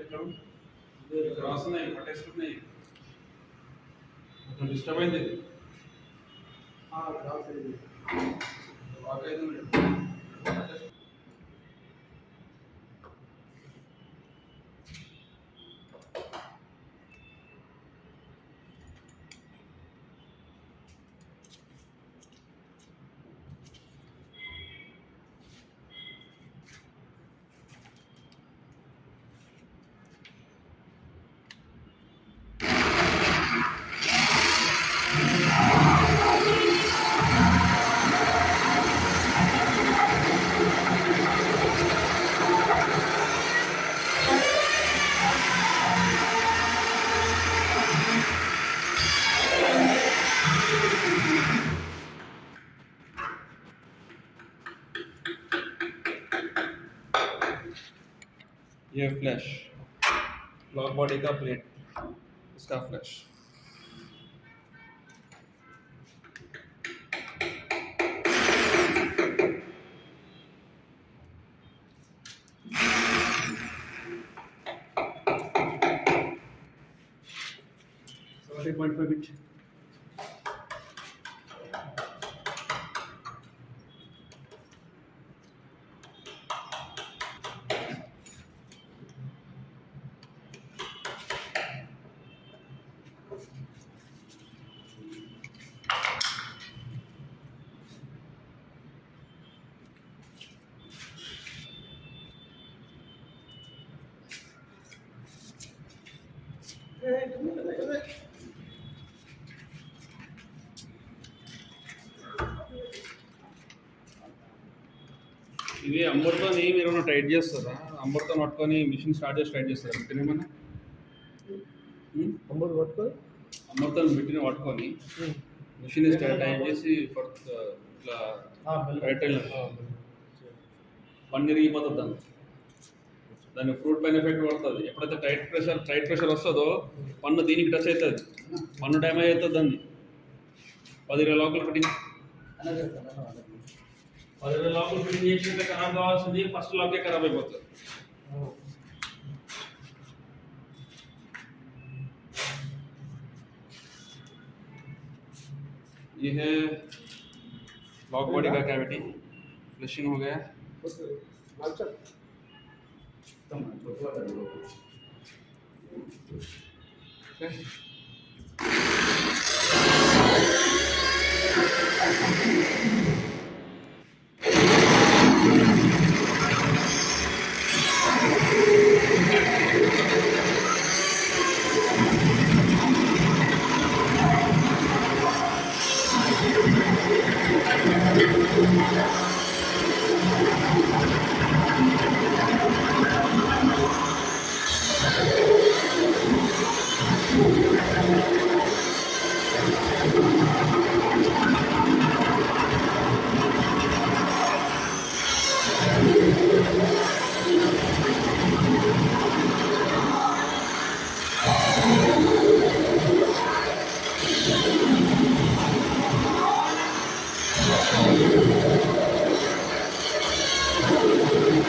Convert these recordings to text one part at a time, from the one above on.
ఇక్కడ ఉంది? క్రాస్ ఉన్నాయి పట్టేసుకున్నాయి కొంచెం డిస్టర్బ్ అయింది. వాక్ అయితే ये फ्लैश ब्लॉक बॉडी का प्लेट इसका फ्लैश पॉइंट फाइव इंच ఇది అమ్మతో మీరు ఏమైనా టైట్ చేస్తారా? అమ్మతో పట్టుకొని మిషన్ స్టార్ట్ చేసి టైట్ చేస్తారా? పెట్టినేమన్నా అమ్మర్ పట్టుకొని? అమ్మర్తో పెట్టిన పట్టుకొని మిషన్ స్టార్ట్ చేసి ఇట్లా రైట్ పని దాన్ని దాని. ఫ్రూట్ పైన ఎఫెక్ట్ పడుతుంది. ఎప్పుడైతే టైట్ ప్రెషర్ టైట్ ప్రెషర్ వస్తుందో పన్ను దీనికి టచ్ అవుతుంది. పన్ను డ్యామేజ్ అవుతుంది దాన్ని. పది ఇరవై లోపల పెట్టింది और लॉग इन इंजेक्शन का करा दो सुनिए फ़र्स्ट लॉग के करावे बोलते ये है लॉक बॉडी का कैविटी फ्लशिंग हो गया। Okay.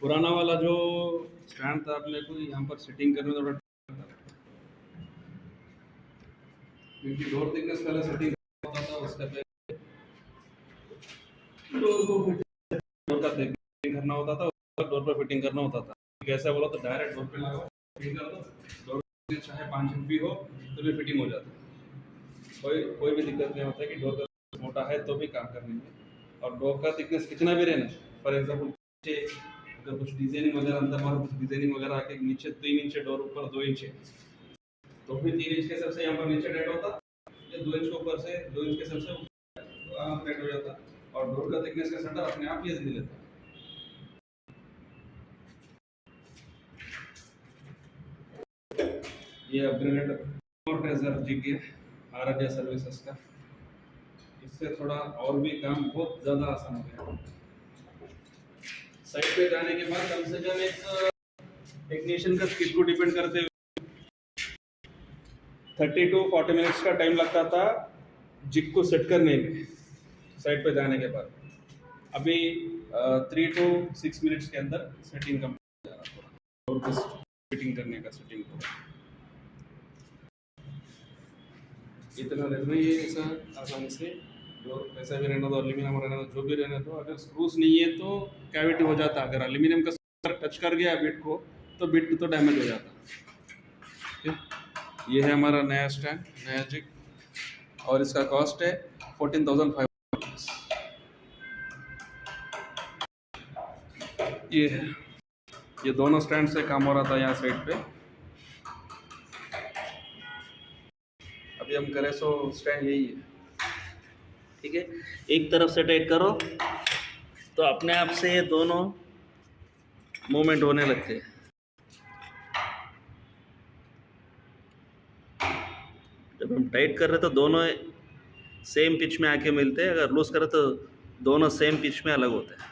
पुराना वाला जो स्टैंड था अपने को, यहाँ पर सेटिंग करने थोड़ा। क्योंकि डोर थिकनेस पहले सेटिंग होता था डोर को फिटिंग करना होता था, उसका डोर पर फिटिंग करना होता था। कैसा बोला तो डायरेक्ट डोर पे लगा फिटिंग कर दो डोर चाहे पाँच भी हो तो भी फिटिंग हो जाता। कोई कोई भी दिक्कत नहीं होता कि डोर का मोटा है तो भी काम और डोर का थिकनेस कितना भी रहना फॉर एग्ज़ाम्पल नीचे अगर कुछ डिज़ाइनिंग वगैरह अंदर बाहर कुछ डिज़ाइनिंग वगैरह आके नीचे तीन इंच डोर ऊपर दो इंच तो भी तीन इंच के हिसाब से यहाँ पर नीचे डेट होता या दो इंच के ऊपर से, दो इंच के हिसाब से डेट हो जाता, और डोर का थिकनेस का सेंटर अपने आप ही दे लेता। ये अपग्रेडेड मोटरेजर जी के आराध्या सर्विसेज़ का। इससे थोड़ा और भी काम बहुत ज़्यादा आसान हो गया। साइट पे जाने के बाद कम से कम एक टेक्नीशियन का स्किल को डिपेंड करते हुए थर्टी टू फोर्टी मिनट्स का टाइम लगता था जिग को सेट करने में साइट पे जाने के बाद। अभी थ्री टू सिक्स मिनट्स के अंदर सेटिंग कंप्लीट जा रहा है और कुछ फिटिंग करने का सेटिंग को इतना ही है ऐसा आसानी से जो पैसा भी रहना दो एल्यूमिनियम रहना दो जो भी रहना दो अगर स्क्रूज नहीं है तो कैविटी हो जाता। अगर एल्यूमिनियम का टच कर गया बिट को तो बिट तो डैमेज हो जाता। ठीक? ये है हमारा नया स्टैंड नया जिग और इसका कॉस्ट है फोर्टीन थाउज़ेंड फाइव ये है। ये दोनों स्टैंड से काम हो रहा था यहाँ साइड पे। अभी हम करें सो स्टैंड यही है। ठीक है? एक तरफ़ से टाइट करो तो अपने आप से ये दोनों मूवमेंट होने लगते हैं। जब हम टाइट कर रहे तो दोनों सेम पिच में आके मिलते हैं, अगर लूज कर रहे तो दोनों सेम पिच में अलग होते हैं।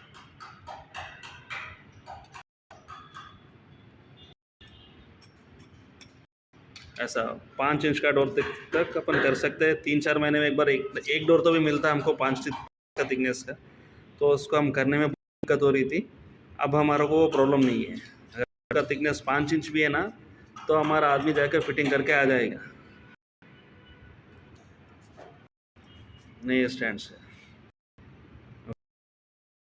ऐसा पाँच इंच का डोर तक तक अपन कर सकते हैं। तीन चार महीने में एक बार एक एक डोर तो भी मिलता है हमको पाँच का थिकनेस का। तो उसको हम करने में दिक्कत हो रही थी। अब हमारा को वो प्रॉब्लम नहीं है। अगर का थिकनेस पाँच इंच भी है ना तो हमारा आदमी जाकर फिटिंग करके आ जाएगा। नए स्टैंड से